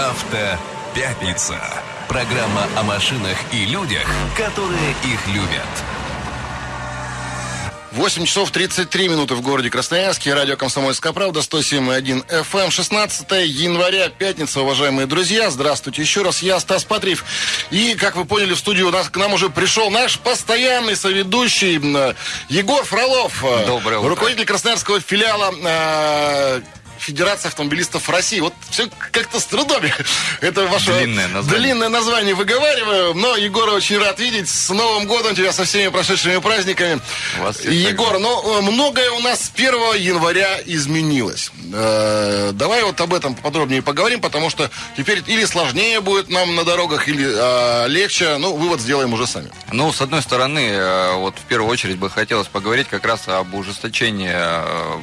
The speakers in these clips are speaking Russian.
Автопятница. Программа о машинах и людях, которые их любят. 8 часов 33 минуты в городе Красноярске. Радио «Комсомольская правда», 107.1 FM. 16 января, пятница, уважаемые друзья. Здравствуйте еще раз. Я Стас Патриев. И, как вы поняли, в студию у нас, к нам уже пришел наш постоянный соведущий Егор Фролов. Доброе утро. Руководитель красноярского филиала э, Федерация автомобилистов России. Вот все как-то с трудом. Это ваше длинное название. длинное название выговариваю. Но, Егор, очень рад видеть. С Новым годом тебя со всеми прошедшими праздниками. Вас Егор, ну, многое у нас с 1 января изменилось. Э, давай вот об этом подробнее поговорим, потому что теперь или сложнее будет нам на дорогах, или э, легче. Ну, вывод сделаем уже сами. Ну, с одной стороны, э, вот в первую очередь бы хотелось поговорить как раз об ужесточении э,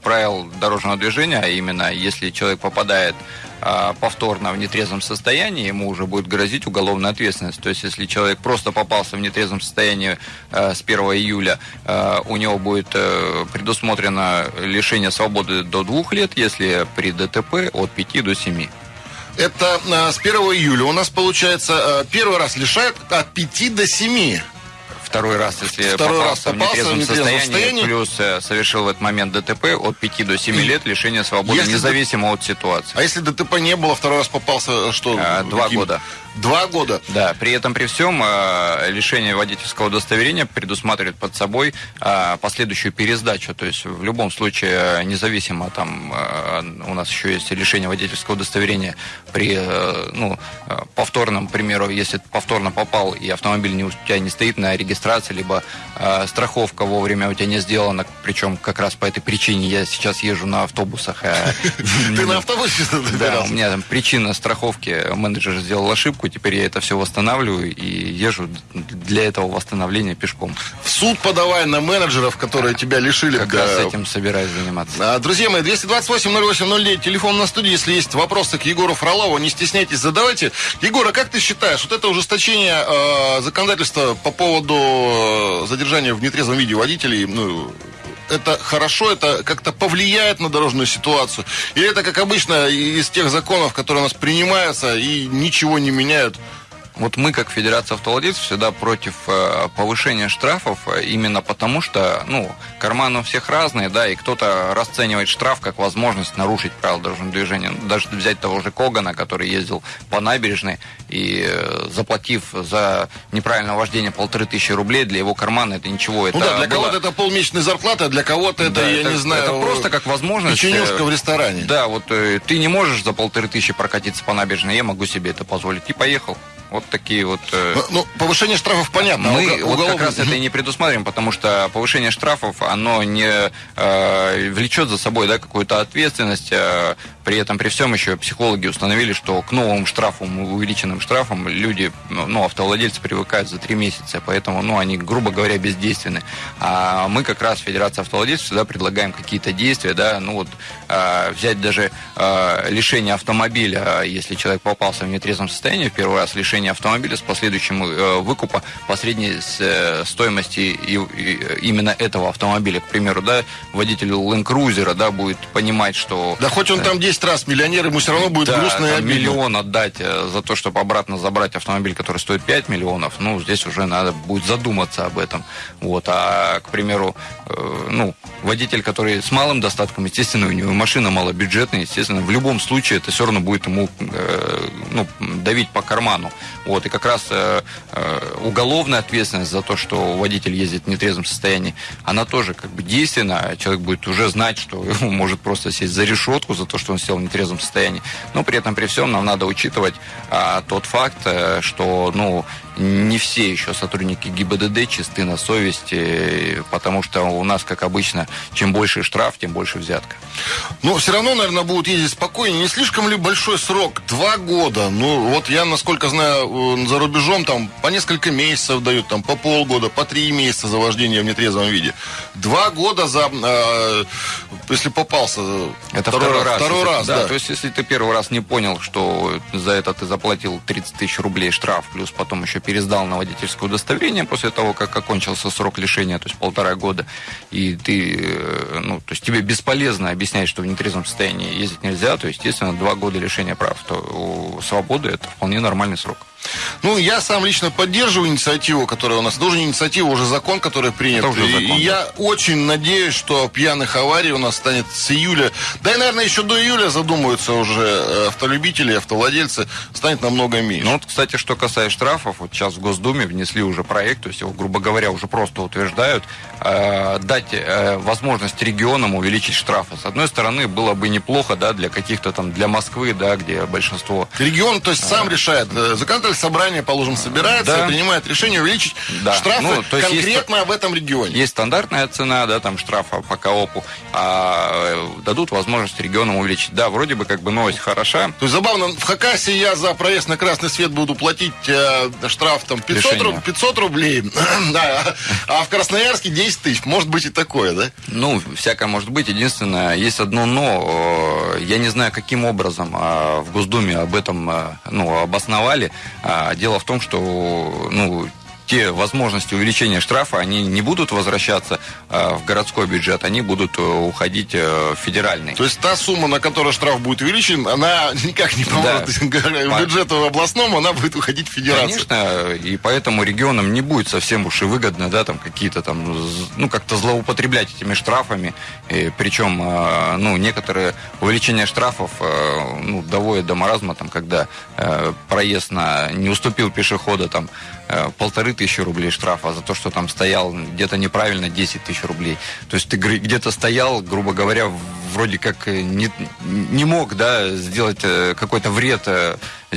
правил дорожного движения, а именно если человек попадает а, повторно в нетрезвом состоянии, ему уже будет грозить уголовная ответственность. То есть, если человек просто попался в нетрезвом состоянии э, с 1 июля, э, у него будет э, предусмотрено лишение свободы до двух лет, если при ДТП от 5 до 7. Это с 1 июля у нас получается первый раз лишают от 5 до 7. Второй раз, если Второй раз попался, попался в нетрезвом состоянии, состоянии. плюс э, совершил в этот момент ДТП от 5 до 7 лет лишения свободы, Если независимо от ситуации. А если ДТП не было, второй раз попался, что? А, два года. Два года. Да, при этом при всем э, лишение водительского удостоверения предусматривает под собой э, последующую пересдачу. То есть в любом случае, э, независимо там э, у нас еще есть лишение водительского удостоверения при э, ну, э, повторном, к примеру, если повторно попал и автомобиль не, у тебя не стоит на регистрации, либо э, страховка вовремя у тебя не сделана, причем как раз по этой причине я сейчас езжу на автобусах. э, Ты на автобусе Да, у меня причина страховки, менеджер сделал ошибку, теперь я это все восстанавливаю и езжу для этого восстановления пешком. В суд подавай на менеджеров, которые тебя лишили. Как да. раз этим собираюсь заниматься. А, Друзья мои, 228-08-09, телефон на студии, если есть вопросы к Егору Фролову, не стесняйтесь, задавайте. Егор, а как ты считаешь, вот это ужесточение э, законодательства по поводу э, задержания в нетрезвом виде водителей, ну, это хорошо, это как-то повлияет на дорожную ситуацию? Или это, как обычно, из тех законов, которые у нас принимаются и ничего не меняют? Вот мы, как Федерация автовладельцев, всегда против э, повышения штрафов, э, именно потому что, ну, карманы у всех разные, да, и кто-то расценивает штраф как возможность нарушить правила дорожного движения. Ну, Даже взять того же Когана, который ездил по набережной и э, заплатив за неправильное вождение полторы тысячи рублей, для его кармана это ничего. Это Ну да, для было- кого-то это полмесячной зарплаты, а для кого-то это, Да, я это- не знаю... это просто как возможность, Печенюшка в ресторане. Да, вот ты не можешь за полторы тысячи прокатиться по набережной, я могу себе это позволить. И поехал. Вот такие вот... э, Ну, ну, повышение штрафов понятно. а мы уго- вот как уголовный- раз это и не предусматриваем, потому что повышение штрафов, оно не э, влечет за собой да, какую-то ответственность. э, при этом, при всем еще психологи установили, что к новым штрафам, увеличенным штрафам люди, ну, ну, автовладельцы привыкают за три месяца, поэтому, ну, они, грубо говоря, бездейственны. А мы как раз, Федерация автовладельцев, всегда предлагаем какие-то действия, да, ну вот э, взять даже э, лишение автомобиля, если человек попался в нетрезвом состоянии, в первый раз лишение автомобиля с последующим э, выкупа по средней с, э, стоимости и, и именно этого автомобиля. К примеру, да, водитель Land Cruiser, да, будет понимать, что... Да хоть он там 10 раз миллионер, ему все равно будет Да, грустно и обидно. миллион отдать э, за то, чтобы обратно забрать автомобиль, который стоит 5 миллионов, ну, здесь уже надо будет задуматься об этом. Вот, а, к примеру, э, ну, водитель, который с малым достатком, естественно, у него машина малобюджетная, естественно, в любом случае это все равно будет ему э, ну, давить по карману. Вот, и как раз уголовная ответственность за то, что водитель ездит в нетрезвом состоянии, она тоже как бы действенна. Человек будет уже знать, что ему может просто сесть за решетку за то, что он сел в нетрезвом состоянии. Но при этом, при всем, нам надо учитывать а, тот факт, э, что, ну, не все еще сотрудники ГИБДД чисты на совести, потому что у нас, как обычно, чем больше штраф, тем больше взятка. Ну, все равно, наверное, будут ездить спокойнее. Не слишком ли большой срок? Два года. Ну, вот я, насколько знаю, э, за рубежом там по несколько месяцев дают, там по полгода, по три месяца за вождение в нетрезвом виде. Два года за, э, если попался. Это второй, второй раз. Второй раз, да, да. То есть, если ты первый раз не понял, что за это ты заплатил 30 тысяч рублей штраф, плюс потом еще пересдал на водительское удостоверение после того, как окончился срок лишения, то есть полтора года, и ты, э, ну, то есть тебе бесполезно объяснять, что в нетрезвом состоянии ездить нельзя, то, естественно, два года лишения прав, то у свободы это вполне нормальный срок. Ну, я сам лично поддерживаю инициативу, которая у нас. Не инициатива, уже закон, который принят. уже закон, и да. я очень надеюсь, что пьяных аварий у нас станет с июля. Да и, наверное, еще до июля задумаются уже э, автолюбители, автовладельцы, станет намного меньше. Ну, вот, кстати, что касается штрафов, вот сейчас в Госдуме внесли уже проект, то есть его, грубо говоря, уже просто утверждают, э, дать э, возможность регионам увеличить штрафы. С одной стороны, было бы неплохо, да, для каких-то там, для Москвы, да, где большинство... Регион, то есть, сам э, решает. Законодательство собрание, положим, собирается да. и принимает решение увеличить да. штрафы ну, то есть конкретно есть, в этом регионе. Есть стандартная цена, да, там штрафа по КОПу, а э, дадут возможность регионам увеличить. Да, вроде бы как бы новость хороша. То есть забавно, в Хакасе я за проезд на красный свет буду платить э, штраф там 500, руб, 500 рублей, да, а в Красноярске 10 тысяч. Может быть и такое, да? Ну, всякое может быть. Единственное, есть одно но. Я не знаю, каким образом а, в Госдуме об этом ну, обосновали. А дело в том, что ну, те возможности увеличения штрафа, они не будут возвращаться э, в городской бюджет, они будут э, уходить э, в федеральный. То есть та сумма, на которую штраф будет увеличен, она никак не поможет да. бюджету областному, она будет уходить в федерацию. Конечно, и поэтому регионам не будет совсем уж и выгодно, да, там какие-то там, ну, как-то злоупотреблять этими штрафами, и, причем, ну, некоторые увеличения штрафов, ну, доводят до маразма, там, когда проезд на, не уступил пешехода, там, Э, полторы тысячи рублей штрафа, за то, что там стоял где-то неправильно 10 тысяч рублей. То есть ты где-то стоял, грубо говоря, вроде как э, не, не мог да, сделать э, какой-то вред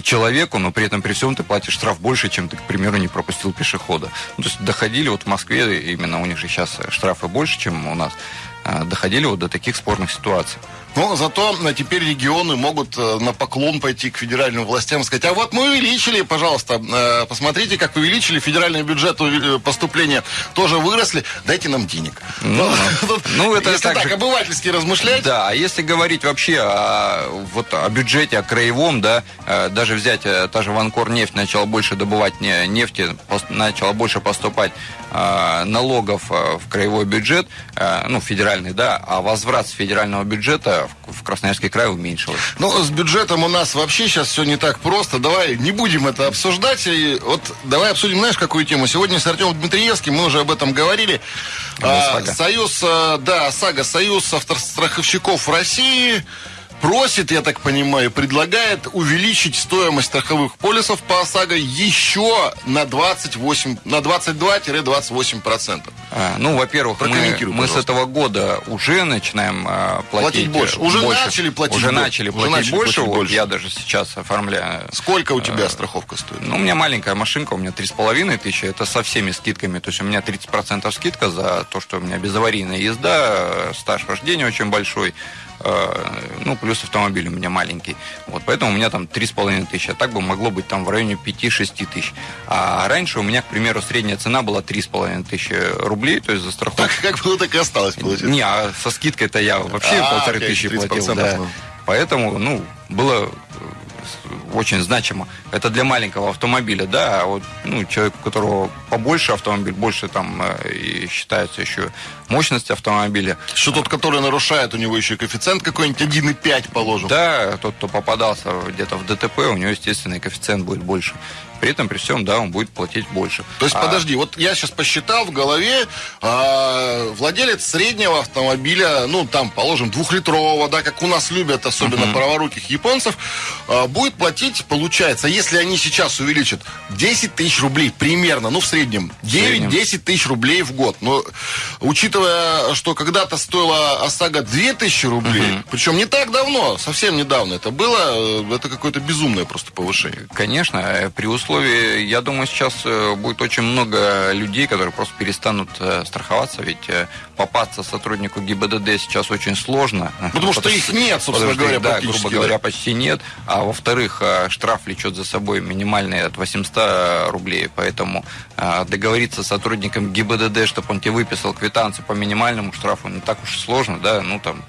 человеку, но при этом при всем ты платишь штраф больше, чем ты, к примеру, не пропустил пешехода. Ну, то есть доходили вот в Москве, именно у них же сейчас штрафы больше, чем у нас, доходили вот до таких спорных ситуаций. Но зато э, теперь регионы могут э, на поклон пойти к федеральным властям и сказать, а вот мы увеличили, пожалуйста, э, посмотрите, как увеличили федеральный бюджет, поступления тоже выросли, дайте нам денег. Ну, ну это если так, обывательски размышлять. Да, а если говорить вообще о, вот, о бюджете, о краевом, да, даже взять та же Ванкор нефть начала больше добывать нефти, начала больше поступать налогов в краевой бюджет, ну, федеральный, да, а возврат с федерального бюджета в Красноярский край уменьшилось. Ну, с бюджетом у нас вообще сейчас все не так просто. Давай не будем это обсуждать. И вот давай обсудим, знаешь, какую тему? Сегодня с Артемом Дмитриевским, мы уже об этом говорили. А, Союз, а, да, САГА, Союз автостраховщиков России просит, я так понимаю, предлагает увеличить стоимость страховых полисов по ОСАГО еще на 28, на 22-28%. А, ну, во-первых, мы, мы с этого года уже начинаем а, платить, платить больше. Уже больше. начали платить Уже начали уже платить начали больше. Платить вот больше. Я даже сейчас оформляю. Сколько у тебя э, страховка стоит? Ну, у меня маленькая машинка, у меня 3,5 тысячи. Это со всеми скидками. То есть у меня 30% скидка за то, что у меня безаварийная езда, стаж вождения очень большой. Э, ну, плюс автомобиль у меня маленький. Вот, поэтому у меня там 3,5 тысячи. А так бы могло быть там в районе 5-6 тысяч. А раньше у меня, к примеру, средняя цена была 3,5 тысячи рублей, то есть за страховку. Как было, так и осталось, получается. Не, а со скидкой-то я вообще а, полторы тысячи платил. Да. Поэтому, ну, было очень значимо. Это для маленького автомобиля, да, а вот ну, человек, у которого побольше автомобиль, больше там э, и считается еще мощность автомобиля. Что тот, который нарушает, у него еще коэффициент какой-нибудь 1,5 положим. Да, тот, кто попадался где-то в ДТП, у него, естественно, коэффициент будет больше. При этом, при всем, да, он будет платить больше. То есть, а... подожди, вот я сейчас посчитал в голове, а, владелец среднего автомобиля, ну, там, положим, двухлитрового, да, как у нас любят, особенно uh-huh. праворуких японцев, а, будет платить, получается, если они сейчас увеличат 10 тысяч рублей примерно, ну, в среднем, 9-10 тысяч рублей в год. Но, учитывая, что когда-то стоила ОСАГО 2 тысячи рублей, uh-huh. причем не так давно, совсем недавно это было, э, это какое-то безумное просто повышение. Конечно, э, при условии я думаю, сейчас э, будет очень много людей, которые просто перестанут страховаться, ведь попасться сотруднику ГИБДД сейчас очень сложно. Потому, потому что их нет, собственно говоря, Да, грубо говоря, почти нет. А во-вторых, э, штраф влечет за собой минимальный от 800 рублей, поэтому э, договориться с сотрудником ГИБДД, чтобы он тебе выписал квитанцию по минимальному штрафу, не так уж и сложно, да, ну там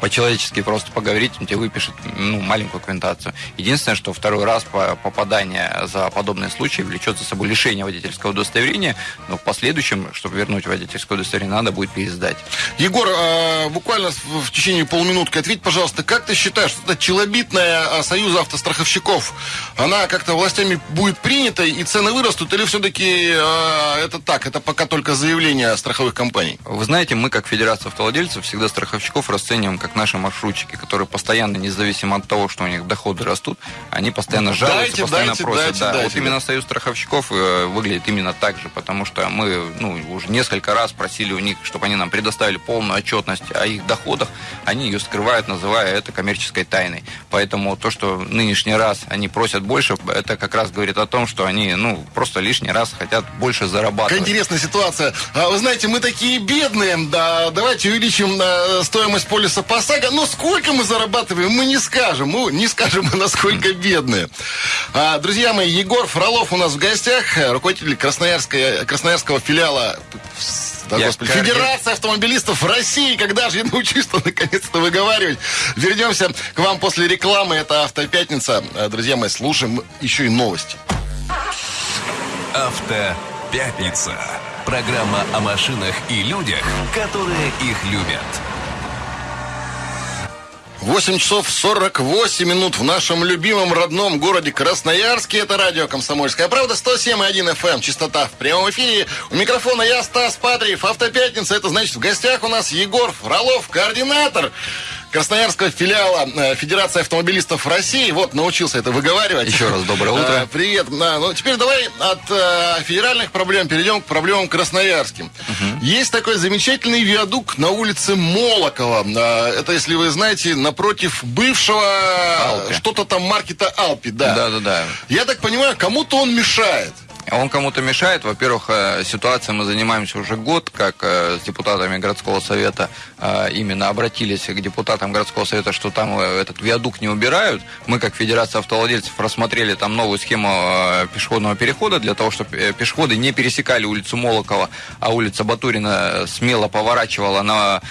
по-человечески просто поговорить, он тебе выпишет ну, маленькую квитанцию. Единственное, что второй раз по попадание за подобные случаи влечет за собой лишение водительского удостоверения, но в последующем, чтобы вернуть водительское удостоверение, надо будет пересдать. Егор, э, буквально в течение полуминутки ответь, пожалуйста, как ты считаешь, что эта челобитная Союза автостраховщиков, она как-то властями будет принята и цены вырастут, или все-таки э, это так, это пока только заявление страховых компаний? Вы знаете, мы как Федерация автовладельцев всегда страховщиков расцениваем как как наши маршрутчики, которые постоянно, независимо от того, что у них доходы растут, они постоянно жалуются, дайте, постоянно дайте, просят. дайте, да. дайте, вот да. именно Союз страховщиков э, выглядит именно так же, потому что мы ну, уже несколько раз просили у них, чтобы они нам предоставили полную отчетность о их доходах. Они ее скрывают, называя это коммерческой тайной. Поэтому то, что нынешний раз они просят больше, это как раз говорит о том, что они ну, просто лишний раз хотят больше зарабатывать. Какая интересная ситуация. А, Вы знаете, мы такие бедные. Да, давайте увеличим э, стоимость полиса ПОСАГО. Но сколько мы зарабатываем, мы не скажем. Мы не скажем, мы насколько бедные. А, Друзья мои, Егор Фролов у нас в гостях, э, руководитель Красноярской, Красноярского филиала да, Я господи, Федерация автомобилистов России. Когда же я научусь-то наконец-то выговаривать? Вернемся к вам после рекламы. Это Автопятница. Э, Друзья мои, слушаем еще и новости. Автопятница. Программа о машинах и людях, которые их любят. 8 часов 48 минут в нашем любимом родном городе Красноярске. Это радио «Комсомольская правда». 107,1 FM. эм. Частота в прямом эфире. У микрофона я, Стас Патриев. Автопятница. Это значит, в гостях у нас Егор Фролов, координатор Красноярского филиала э, Федерации автомобилистов России. Вот, научился это выговаривать. Еще раз доброе утро. Э, Привет. Да, ну, теперь давай от э, федеральных проблем перейдем к проблемам красноярским. Есть такой замечательный виадук на улице Молокова. Это, если вы знаете, напротив бывшего что-то там маркета Алпи. Да. Да-да-да. Я так понимаю, кому-то он мешает. Он кому-то мешает. Во-первых, э, ситуацией мы занимаемся уже год, как э, с депутатами городского совета э, именно обратились к депутатам городского совета, что там этот виадук не убирают. Мы, как Федерация автовладельцев, рассмотрели там новую схему пешеходного перехода для того, чтобы пешеходы не пересекали улицу Молокова, а улица Батурина смело поворачивала на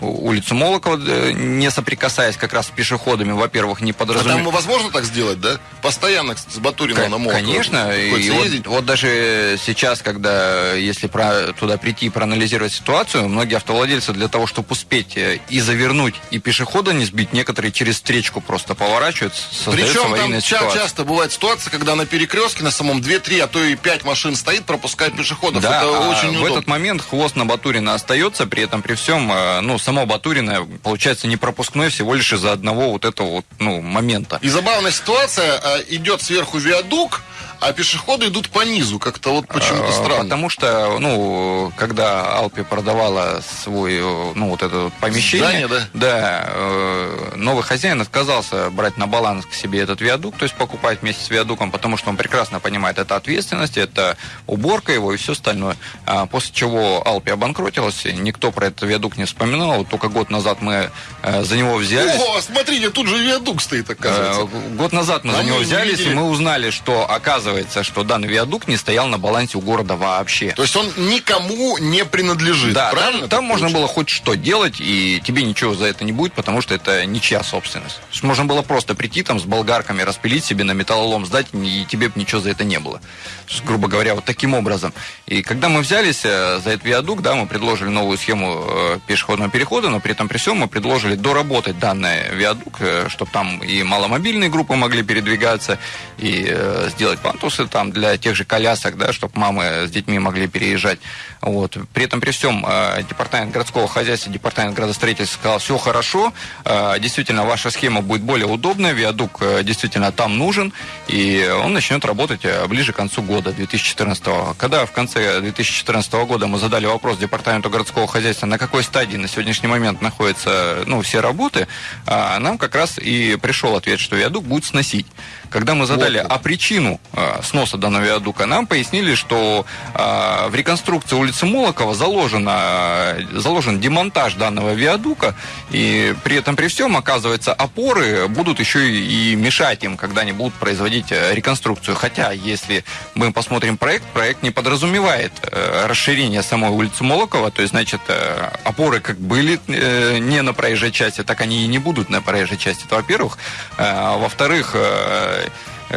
улицу Молокова, э, не соприкасаясь как раз с пешеходами, во-первых, не А подразумевая... там возможно так сделать, да? Постоянно с Батурина на Молокова. Конечно, и вот, ездить. вот даже сейчас, когда, если про- туда прийти и проанализировать ситуацию, многие автовладельцы для того, чтобы успеть э, и завернуть, и пешехода не сбить, некоторые через встречку просто поворачивают, Причем там ча- ситуация. часто бывает ситуация, когда на перекрестке на самом 2-3, а то и 5 машин стоит, пропускает пешеходов. Да, Это а очень в удобно. этот момент хвост на Батурина остается, при этом при всем, э, ну, само Батурина получается не пропускной всего лишь из-за одного вот этого вот, ну, момента. И забавная ситуация, а, идет сверху виадук, а пешеходы идут по низу. Как-то вот почему-то Э, странно. Потому что, ну, когда Алпи продавала свой, э, ну, вот это вот помещение, Здание, да? э, новый хозяин отказался брать на баланс к себе этот виадук, то есть покупать вместе с виадуком, потому что он прекрасно понимает, это ответственность, это уборка его и все остальное. А после чего Алпи обанкротилась, никто про этот виадук не вспоминал, только год назад мы э, за него взялись. О, смотрите, тут же виадук стоит, оказывается. Э, Год назад мы А за мы него не взялись, видели. и мы узнали, что оказывается, что данный виадук не стоял на балансе у города вообще. То есть он никому не принадлежит, Да, правильно? там, там можно было хоть что делать, и тебе ничего за это не будет, потому что это ничья собственность. Можно было просто прийти там с болгарками, распилить себе на металлолом, сдать, и тебе бы ничего за это не было. Есть, грубо говоря, вот таким образом. И когда мы взялись э, за этот виадук, да, мы предложили новую схему э, пешеходного перехода, но при этом при всем мы предложили доработать данный виадук, чтобы там и маломобильные группы могли передвигаться, и э, сделать пантусы там для тех же колясок, да, чтобы мамы с детьми могли переезжать. Вот. При этом при всем э, департамент городского хозяйства, департамент градостроительства сказал, все хорошо, э, действительно ваша схема будет более удобная, виадук э, действительно там нужен, и он начнет работать ближе к концу года 2014 Когда в конце 2014 года мы задали вопрос департаменту городского хозяйства, на какой стадии на сегодняшний момент находятся ну, все работы, нам как раз и пришел ответ, что виадук будет сносить. Когда мы задали, вот. а причину э, сноса данного виадука, нам пояснили, что э, в реконструкции улицы Молокова заложено, заложен демонтаж данного виадука, и при этом при всем, оказывается, опоры будут еще и мешать им, когда они будут производить реконструкцию. Хотя, если мы посмотрим проект, проект не подразумевает э, расширение самой улицы Молокова, то есть, значит, э, опоры как были э, не на проезжей части, так они и не будут на проезжей части, это во-первых. Э, во-вторых, э, э,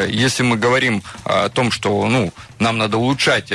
если мы говорим о том, что ну, нам надо улучшать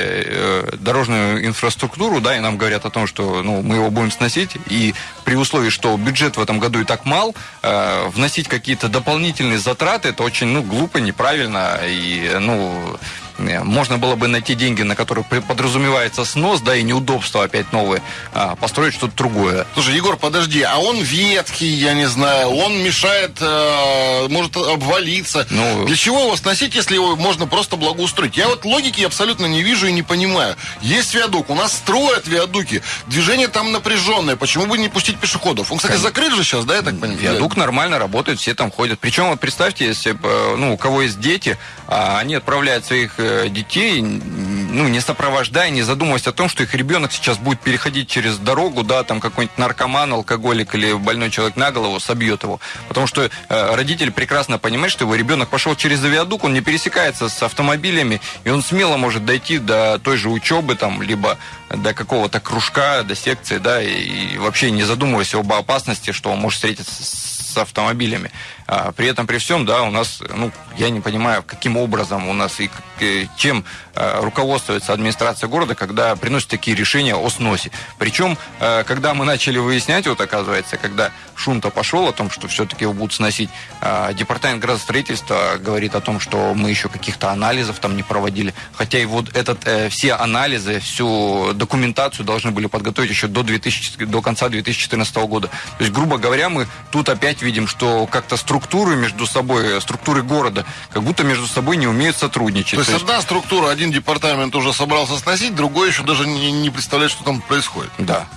дорожную инфраструктуру, да, и нам говорят о том, что ну, мы его будем сносить, и при условии, что бюджет в этом году и так мал, вносить какие-то дополнительные затраты, это очень ну, глупо, неправильно, и ну, Э, можно было бы найти деньги, на которые подразумевается снос, да, и неудобства опять новые, а, построить что-то другое. Слушай, Егор, подожди, а он ветхий, я не знаю, он мешает, э, может обвалиться. Ну, Для чего его сносить, если его можно просто благоустроить? Я вот логики абсолютно не вижу и не понимаю. Есть виадук, у нас строят виадуки, движение там напряженное, почему бы не пустить пешеходов? Он, кстати, Конечно. закрыт же сейчас, да, я так понимаю? Виадук нормально работает, все там ходят. Причем, вот представьте, если э, ну, у кого есть дети, а они отправляют своих детей, ну, не сопровождая, не задумываясь о том, что их ребенок сейчас будет переходить через дорогу, да, там какой-нибудь наркоман, алкоголик или больной человек на голову собьет его. Потому что э, родитель прекрасно понимает, что его ребенок пошел через виадук, он не пересекается с автомобилями, и он смело может дойти до той же учебы, там, либо до какого-то кружка, до секции, да, и вообще не задумываясь об опасности, что он может встретиться с автомобилями. А, при этом, при всем, да, у нас, ну, я не понимаю, каким образом у нас и чем а, руководствуется администрация города, когда приносит такие решения о сносе. Причем, а, когда мы начали выяснять, вот оказывается, когда шум-то пошел о том, что все-таки его будут сносить, департамент градостроительства говорит о том, что мы еще каких-то анализов там не проводили. Хотя и вот этот, э, все анализы, всю документацию должны были подготовить еще до, 2000, до конца 2014 года. То есть, грубо говоря, мы тут опять видим, что как-то структура структуры между собой, структуры города, как будто между собой не умеют сотрудничать. То есть, То есть... одна структура, один департамент уже собрался сносить, другой еще даже не, не представляет, что там происходит. Да,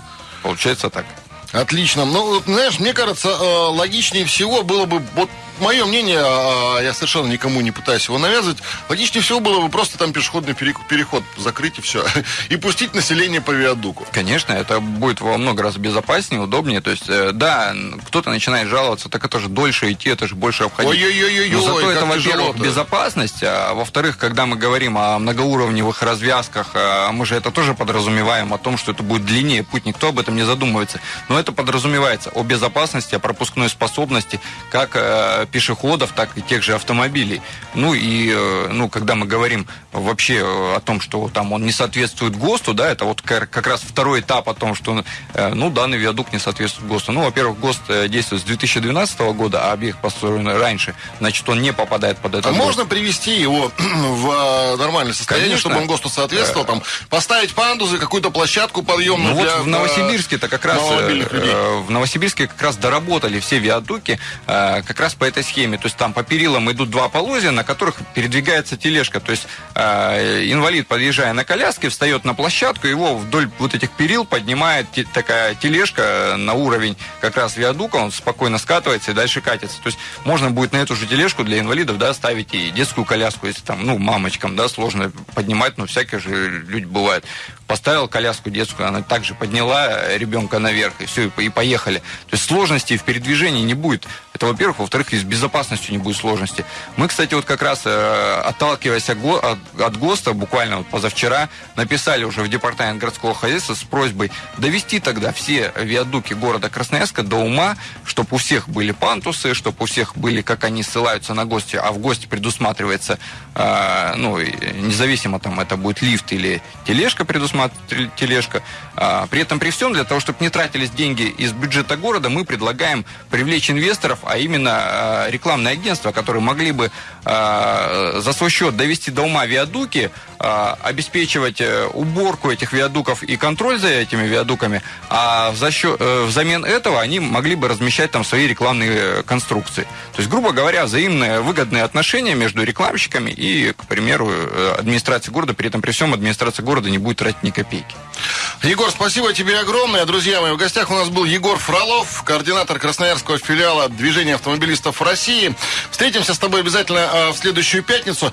получается так. Отлично. Ну, знаешь, мне кажется, э, логичнее всего было бы вот мое мнение, а, я совершенно никому не пытаюсь его навязывать, логичнее всего было бы просто там пешеходный переход закрыть и все. И пустить население по виадуку. Конечно, это будет во много раз безопаснее, удобнее. То есть, э, да, кто-то начинает жаловаться, так это же дольше идти, это же больше обходить. Ой-ой-ой-ой, Но зато это, во-первых, безопасность, а во-вторых, когда мы говорим о многоуровневых развязках, а мы же это тоже подразумеваем о том, что это будет длиннее путь, никто об этом не задумывается. Но это подразумевается о безопасности, о пропускной способности, как э, пешеходов, так и тех же автомобилей. Ну и, э, ну, когда мы говорим вообще э, о том, что там он не соответствует ГОСТу, да, это вот как раз второй этап о том, что, э, ну, данный виадук не соответствует ГОСТу. Ну, во-первых, ГОСТ действует с 2012 года, а объект построен раньше, значит, он не попадает под это. А ГОСТ. можно привести его в нормальное состояние, Конечно. чтобы он ГОСТу соответствовал, там, поставить пандусы, какую-то площадку подъемную ну, для, вот в Новосибирске-то как раз в Новосибирске как раз доработали все виадуки как раз по этой схеме. То есть там по перилам идут два полозья, на которых передвигается тележка. То есть э, инвалид, подъезжая на коляске, встает на площадку, его вдоль вот этих перил поднимает те, такая тележка на уровень как раз виадука, он спокойно скатывается и дальше катится. То есть можно будет на эту же тележку для инвалидов да, ставить и детскую коляску, если там, ну, мамочкам, да, сложно поднимать, но всякие же люди бывают поставил коляску детскую, она также подняла ребенка наверх, и все, и поехали. То есть сложностей в передвижении не будет. Это, во-первых. Во-вторых, и с безопасностью не будет сложности. Мы, кстати, вот как раз, э, отталкиваясь от, от ГОСТа, буквально вот позавчера, написали уже в департамент городского хозяйства с просьбой довести тогда все виадуки города Красноярска до ума, чтобы у всех были пантусы, чтобы у всех были, как они ссылаются на гости, а в гости предусматривается, э, ну, независимо там это будет лифт или тележка предусматривается, тележка. А, при этом, при всем, для того, чтобы не тратились деньги из бюджета города, мы предлагаем привлечь инвесторов, а именно а, рекламные агентства, которые могли бы а, за свой счет довести до ума виадуки, обеспечивать э, уборку этих виадуков и контроль за этими виадуками, а в засчет, э, взамен этого они могли бы размещать там свои рекламные конструкции. То есть, грубо говоря, взаимные выгодные отношения между рекламщиками и, к примеру, э, администрацией города. При этом при всем администрация города не будет тратить ни копейки. Егор, спасибо тебе огромное. Друзья мои, в гостях у нас был Егор Фролов, координатор Красноярского филиала движения автомобилистов России. Встретимся с тобой обязательно в следующую пятницу.